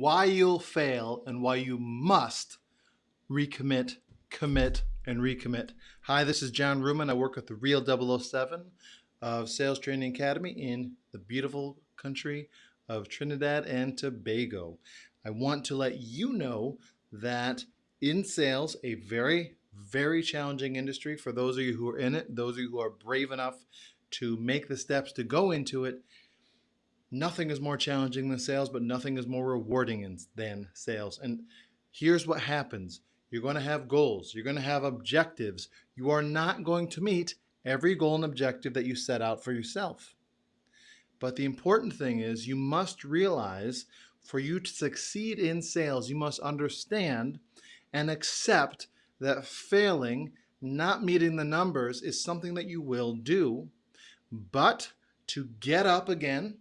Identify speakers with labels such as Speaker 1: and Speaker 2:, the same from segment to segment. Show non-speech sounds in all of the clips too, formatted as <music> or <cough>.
Speaker 1: why you'll fail and why you must recommit, commit, and recommit. Hi, this is John Ruman. I work with the Real 007 of Sales Training Academy in the beautiful country of Trinidad and Tobago. I want to let you know that in sales, a very, very challenging industry for those of you who are in it, those of you who are brave enough to make the steps to go into it, nothing is more challenging than sales, but nothing is more rewarding than sales. And here's what happens. You're going to have goals. You're going to have objectives. You are not going to meet every goal and objective that you set out for yourself. But the important thing is you must realize for you to succeed in sales, you must understand and accept that failing, not meeting the numbers is something that you will do, but to get up again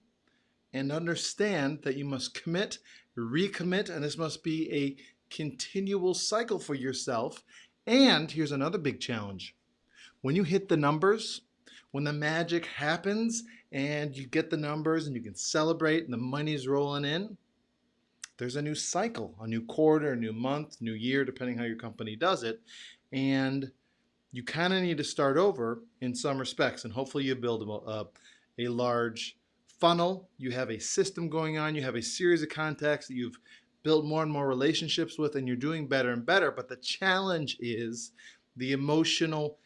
Speaker 1: and understand that you must commit, recommit, and this must be a continual cycle for yourself. And here's another big challenge. When you hit the numbers, when the magic happens and you get the numbers and you can celebrate and the money's rolling in, there's a new cycle, a new quarter, a new month, new year, depending how your company does it. And you kind of need to start over in some respects. And hopefully you build a, a large funnel, you have a system going on, you have a series of contacts that you've built more and more relationships with, and you're doing better and better. But the challenge is the emotional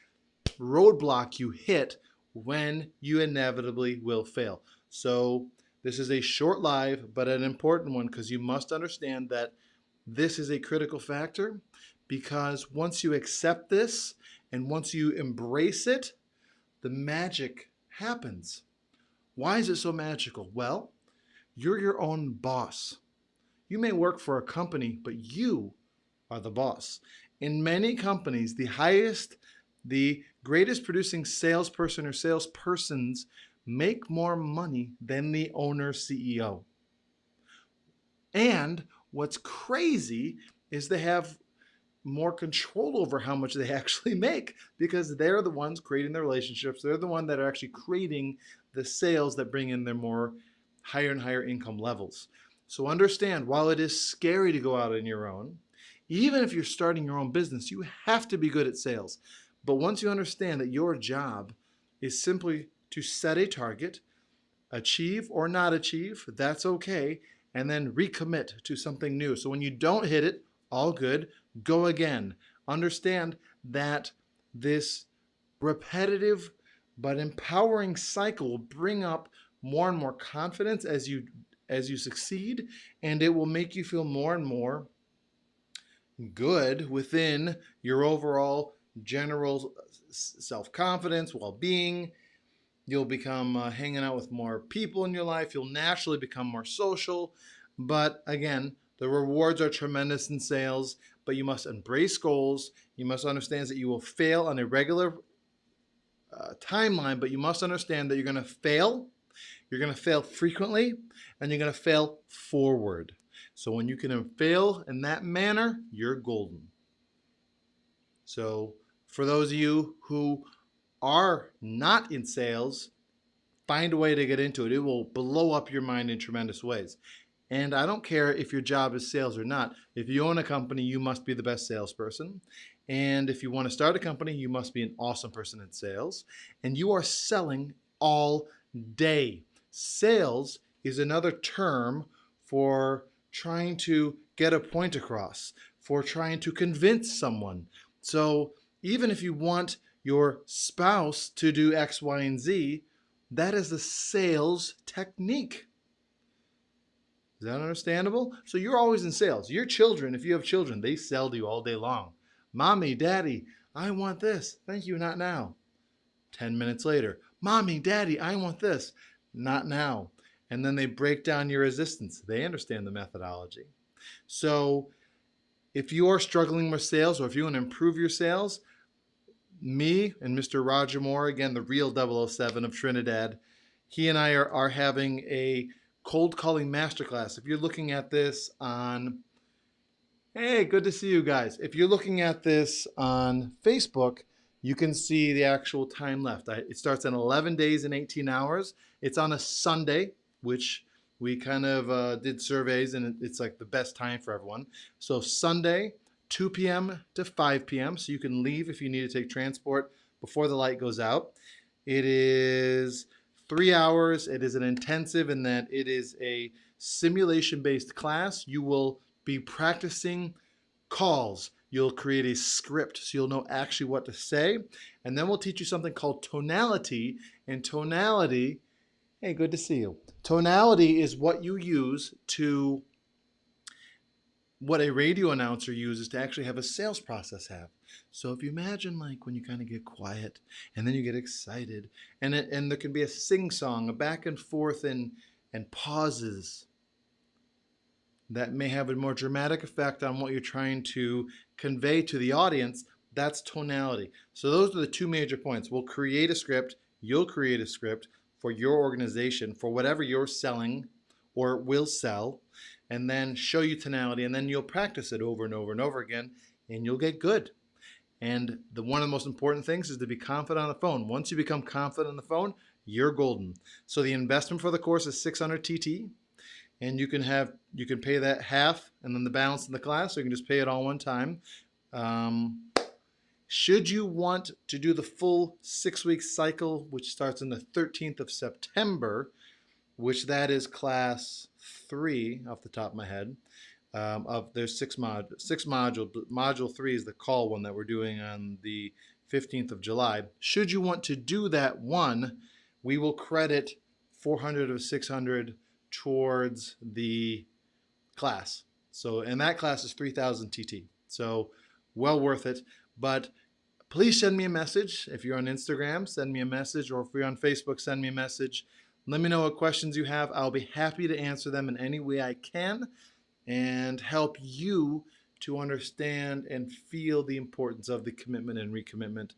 Speaker 1: roadblock you hit when you inevitably will fail. So this is a short live, but an important one because you must understand that this is a critical factor because once you accept this and once you embrace it, the magic happens. Why is it so magical? Well, you're your own boss. You may work for a company, but you are the boss. In many companies, the highest, the greatest producing salesperson or salespersons make more money than the owner CEO. And what's crazy is they have more control over how much they <laughs> actually make because they're the ones creating the relationships. They're the one that are actually creating the sales that bring in their more higher and higher income levels. So understand, while it is scary to go out on your own, even if you're starting your own business, you have to be good at sales. But once you understand that your job is simply to set a target, achieve or not achieve, that's okay, and then recommit to something new. So when you don't hit it, all good, go again. Understand that this repetitive but empowering cycle will bring up more and more confidence as you as you succeed and it will make you feel more and more good within your overall general self-confidence, well-being. You'll become uh, hanging out with more people in your life. You'll naturally become more social. But again, the rewards are tremendous in sales, but you must embrace goals. You must understand that you will fail on a regular uh, timeline, but you must understand that you're going to fail. You're going to fail frequently, and you're going to fail forward. So when you can fail in that manner, you're golden. So for those of you who are not in sales, find a way to get into it. It will blow up your mind in tremendous ways. And I don't care if your job is sales or not. If you own a company, you must be the best salesperson. And if you want to start a company, you must be an awesome person in sales. And you are selling all day. Sales is another term for trying to get a point across, for trying to convince someone. So even if you want your spouse to do X, Y, and Z, that is a sales technique. Is that understandable? So you're always in sales. Your children, if you have children, they sell to you all day long. Mommy, daddy, I want this. Thank you, not now. 10 minutes later, mommy, daddy, I want this. Not now. And then they break down your resistance. They understand the methodology. So if you are struggling with sales or if you want to improve your sales, me and Mr. Roger Moore, again, the real 007 of Trinidad, he and I are, are having a cold calling masterclass. If you're looking at this on, hey, good to see you guys. If you're looking at this on Facebook, you can see the actual time left. It starts in 11 days and 18 hours. It's on a Sunday, which we kind of uh, did surveys and it- it's like the best time for everyone. So Sunday, 2 p.m. to 5 p.m. So you can leave if you need to take transport before the light goes out. It is three hours. It is an intensive in that it is a simulation based class. You will be practicing calls. You'll create a script so you'll know actually what to say. And then we'll teach you something called tonality. And tonality, hey, good to see you. Tonality is what you use to, what a radio announcer uses to actually have a sales process have. So if you imagine like when you kind of get quiet and then you get excited and it, and there can be a sing song, a back and forth and and pauses that may have a more dramatic effect on what you're trying to convey to the audience. That's tonality. So those are the two major points. We'll create a script. You'll create a script for your organization for whatever you're selling or will sell and then show you tonality and then you'll practice it over and over and over again and you'll get good. And the one of the most important things is to be confident on the phone. Once you become confident on the phone, you're golden. So the investment for the course is 600 TT, and you can have you can pay that half and then the balance in the class. So you can just pay it all one time. Um, should you want to do the full six week cycle, which starts on the 13th of September, which that is class three off the top of my head. Um, of there's six mod six module module three is the call one that we're doing on the 15th of July. Should you want to do that one, we will credit 400 or 600 towards the class. So and that class is 3000 TT. So well worth it. But please send me a message. If you're on Instagram, send me a message, or if you're on Facebook, send me a message. Let me know what questions you have. I'll be happy to answer them in any way I can and help you to understand and feel the importance of the commitment and recommitment.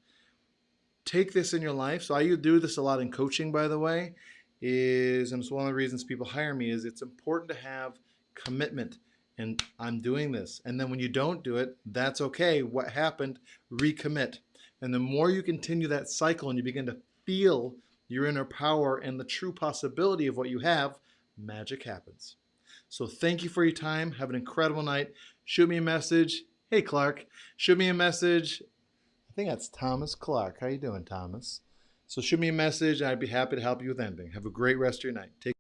Speaker 1: Take this in your life. So I do this a lot in coaching, by the way, is and it's one of the reasons people hire me is it's important to have commitment and I'm doing this. And then when you don't do it, that's okay. What happened? Recommit. And the more you continue that cycle and you begin to feel your inner power and the true possibility of what you have, magic happens. So thank you for your time. Have an incredible night. Shoot me a message. Hey Clark, shoot me a message. I think that's Thomas Clark. How you doing, Thomas? So shoot me a message. I'd be happy to help you with anything. Have a great rest of your night. Take